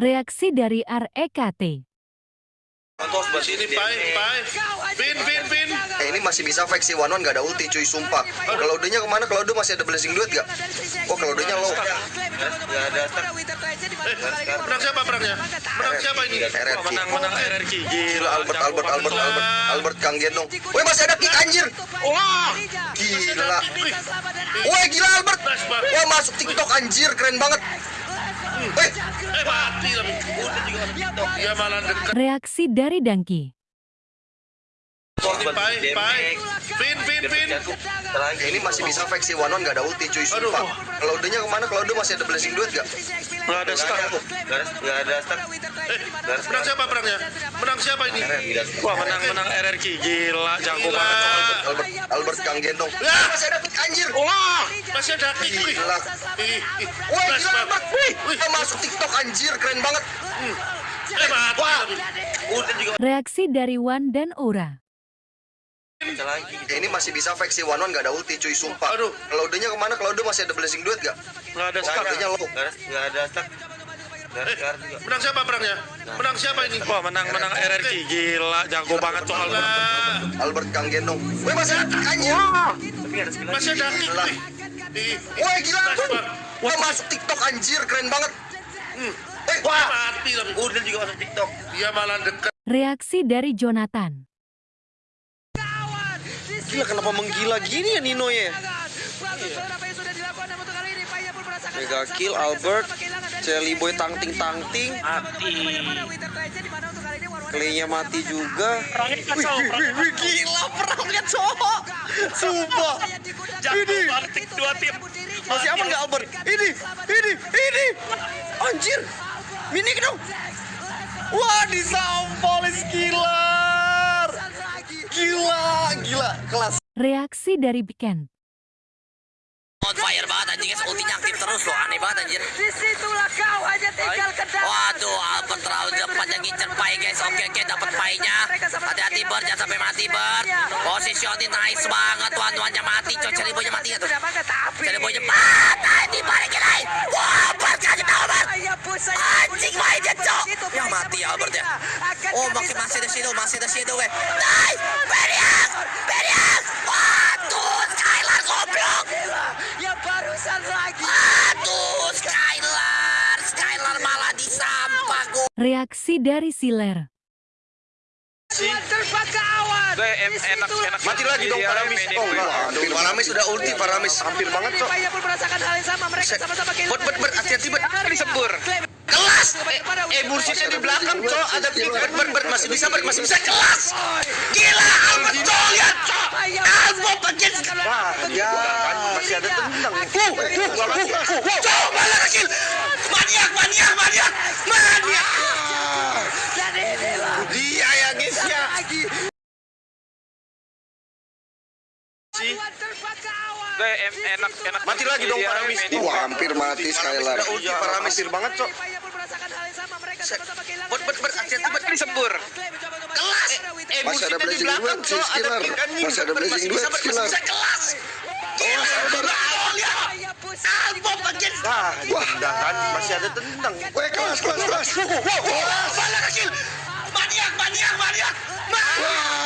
Reaksi dari REKT. Pin, pin, pin. Eh ini masih bisa fake si One gak ada ulti cuy sumpah. Kalau udahnya ke mana? Kalau udah masih ada blessing duit gak? Oh kalau udahnya low. Eh, menang siapa perangnya? Menang siapa ini? RRQ. menang menang RRQ Gila Albert Albert Albert Albert Albert Kang Gendong. Woi masih ada kick anjir. Wah, Gila. Woi gila Albert. Wah masuk TikTok anjir keren banget. Reaksi dari Dangki. Pin, pin, pin. eh, ini masih bisa fake si One gak ada ulti cuy sumpah. Kalau udahnya ke mana? Kalau udah masih ada blessing duit gak? Nggak ada start Gak ada stuck. Eh, menang siapa perangnya? Menang siapa ini? wah menang menang RRQ gila jago Gila. banget Albert Albert Kang Gendong. Masih ada kick anjir. Wah, masih ada kick. Wih. Gila. Albert. Wih, masuk TikTok anjir keren banget. Tapi. Reaksi dari Wan dan Ura. Eh, ini masih bisa fake si One One gak ada ulti cuy sumpah. Aduh. Kalau udahnya ke mana? Kalau udah masih ada blessing duit gak? nggak ada Oh, start udahnya low. Eh, menang siapa perangnya? Menang siapa ini? wah menang menang RRQ gila jago banget tuh Albert Gila. Albert Kang Gendong. Woi masih ada anjir. Masih ada kick. Gila. Gila banget. Wah masuk TikTok anjir keren banget. Hmm. Eh, Wah, mati tapi. Udah juga masuk TikTok. Dia malah dekat. Reaksi dari Jonathan. Gila kenapa menggila gini ya Nino ya? Mega kill Albert, Jelly Boy tangting tangting, mati Claynya mati juga. Wih, wih, wih, gila perangnya cowok. Sumpah. Ini dua tim masih aman nggak Albert? Ini, ini, ini. Anjir, mini dong. Wah disampolis killer. Gila, gila, kelas. Reaksi dari Biken. on fire banget anjingnya ultinya aktif terus loh aneh banget anjir Di situlah kau hanya tinggal ke dalam. waduh Albert terlalu depan yang ngincer pai guys. oke oke dapat painya hati-hati Bert jangan sampai mati Bert. positioning nice banget tuan-tuannya mati cok cari boynya mati tuh. cari boynya mati dibalikin lagi. Wah Bert kasih tahu Bert. Ayah mati Albert ya oh makin masih ada shadow masih ada shadow weh nice Beriak Beriak waduh Skylar goblok Ya barusan lagi. Aduh, Skylar, Skylar malah disampah gua. Reaksi dari Siler. Kawan. Gue em- enak enak Mati lagi dong Paramis. Oh, aduh, Paramis udah ulti Paramis. Hampir banget, Cok. Paya pun merasakan hal yang sama. Mereka sama-sama kehilangan. Bet, bet, bet, hati-hati, bet. disembur Kelas. Eh, bursitnya di belakang, Cok. Ada kick. Bet, bet, bet, masih bisa, bet, masih bisa. Kelas. Gila, Albert, Cok. Lihat, Cok. Albert bagian. Wah, ya. Masih ada tendang. Cok, malah kecil. Maniak, maniak, maniak. Maniak. Dia ya, guys, ya. Lagi. sih enak enak Mati lagi dong Paramis. Wah, hampir mati Skylar. Udah ulti Paramis. Banget, Cok. Paya pun merasakan hal yang sama. Mereka sama-sama kehilangan. Bet, bet, bet, hati-hati, bet. disembur Kelas. Eh, Masih ada bursitnya di belakang, si Ada anjing. Masih ada blessing masih duit, bisa. Kelas. Bos. Albert bagian. Wah, kan masih ada tendang. Woi kelas kelas kelas. Wah, kecil. Maniak, maniak, maniak. Maniak.